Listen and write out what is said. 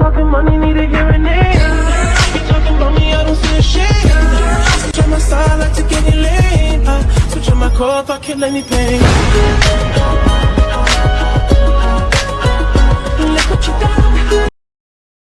talking money, need a hearing aid. You talking about me, I don't see a shade. Switch on my side, like to get it late. Uh, switch on my core if I kill anything.